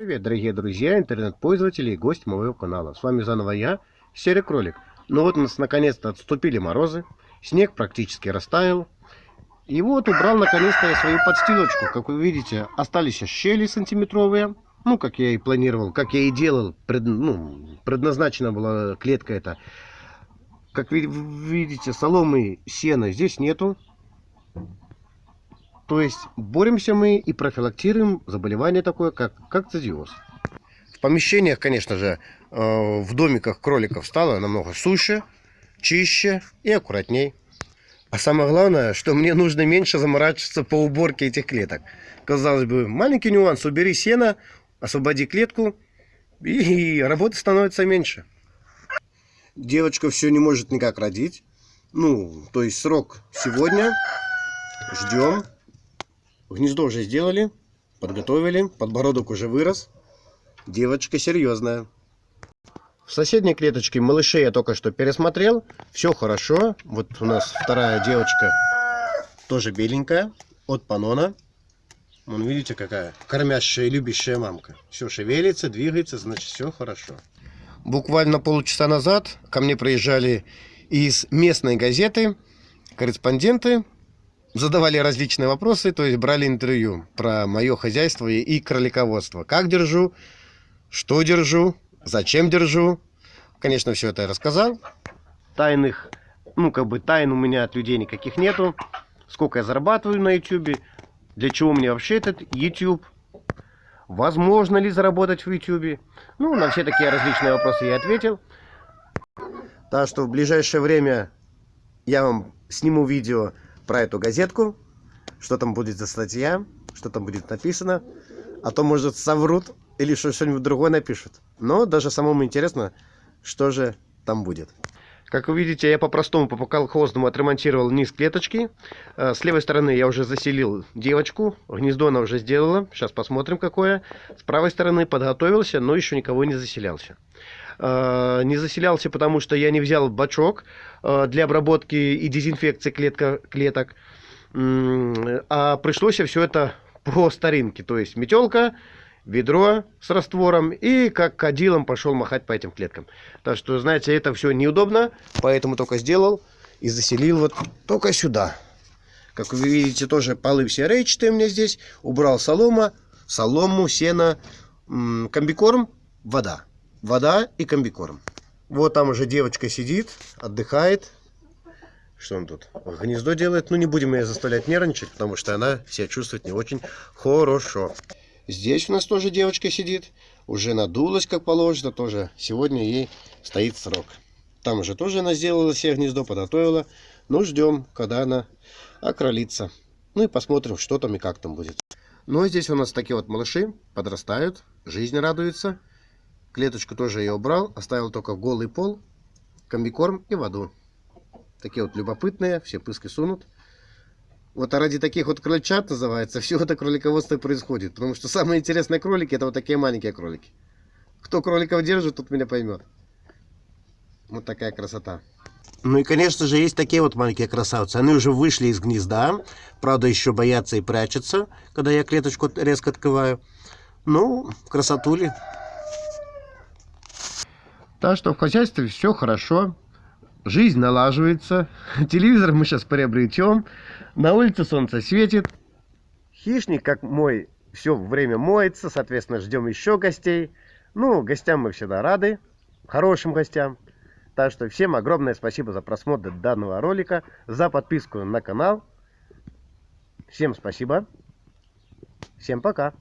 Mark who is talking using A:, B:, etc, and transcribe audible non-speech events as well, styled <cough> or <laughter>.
A: Привет, дорогие друзья, интернет-пользователи и гости моего канала. С вами заново я, Серый Кролик. Ну вот у нас наконец-то отступили морозы, снег практически растаял. И вот убрал наконец-то я свою подстилочку. Как вы видите, остались щели сантиметровые. Ну, как я и планировал, как я и делал. Пред, ну, предназначена была клетка эта. Как вы видите, соломы, сена здесь нету. То есть боремся мы и профилактируем заболевание такое, как кокцидиоз. В помещениях, конечно же, э, в домиках кроликов стало намного суше, чище и аккуратней. А самое главное, что мне нужно меньше заморачиваться по уборке этих клеток. Казалось бы, маленький нюанс. Убери сено, освободи клетку, и работы становится меньше. Девочка все не может никак родить. Ну, то есть срок сегодня. Ждем. Гнездо уже сделали, подготовили, подбородок уже вырос. Девочка серьезная. В соседней клеточке малышей я только что пересмотрел. Все хорошо. Вот у нас вторая девочка тоже беленькая. От Панона. Вон видите какая кормящая и любящая мамка. Все шевелится, двигается, значит все хорошо. Буквально полчаса назад ко мне приезжали из местной газеты корреспонденты задавали различные вопросы, то есть брали интервью про мое хозяйство и кролиководство. Как держу, что держу, зачем держу. Конечно, все это я рассказал. Тайных, ну как бы тайн у меня от людей никаких нету. Сколько я зарабатываю на YouTube, для чего мне вообще этот YouTube, возможно ли заработать в YouTube. Ну, на все такие различные вопросы я ответил. Так что в ближайшее время я вам сниму видео про эту газетку, что там будет за статья, что там будет написано. А то, может, соврут или что-нибудь другое напишут. Но даже самому интересно, что же там будет. Как вы видите, я по-простому, по колхозному отремонтировал низ клеточки. Э, с левой стороны я уже заселил девочку. Гнездо она уже сделала. Сейчас посмотрим, какое. С правой стороны подготовился, но еще никого не заселялся. Э, не заселялся, потому что я не взял бачок э, для обработки и дезинфекции клетка, клеток. А пришлось все это по старинке. То есть метелка, ведро с раствором и как кадилом пошел махать по этим клеткам. Так что, знаете, это все неудобно, поэтому только сделал и заселил вот только сюда. Как вы видите, тоже полы все рейчатые у меня здесь. Убрал солома, солому, сено, комбикорм, вода вода и комбикорм. Вот там уже девочка сидит, отдыхает. Что он тут? Гнездо делает. Ну, не будем ее заставлять нервничать, потому что она себя чувствует не очень хорошо. Здесь у нас тоже девочка сидит. Уже надулась, как положено. Тоже сегодня ей стоит срок. Там уже тоже она сделала себе гнездо, подготовила. Ну, ждем, когда она окролится. Ну и посмотрим, что там и как там будет. Ну, а здесь у нас такие вот малыши подрастают, жизнь радуется. Клеточку тоже я убрал, оставил только голый пол, комбикорм и воду. Такие вот любопытные, все пыски сунут. Вот а ради таких вот крольчат называется, все это кролиководство происходит. Потому что самые интересные кролики, это вот такие маленькие кролики. Кто кроликов держит, тот меня поймет. Вот такая красота. Ну и, конечно же, есть такие вот маленькие красавцы. Они уже вышли из гнезда. Правда, еще боятся и прячутся, когда я клеточку резко открываю. Ну, красотули. Так что в хозяйстве все хорошо. Жизнь налаживается. <laughs> Телевизор мы сейчас приобретем. На улице солнце светит. Хищник, как мой, все время моется. Соответственно, ждем еще гостей. Ну, гостям мы всегда рады. Хорошим гостям. Так что всем огромное спасибо за просмотр данного ролика. За подписку на канал. Всем спасибо. Всем пока.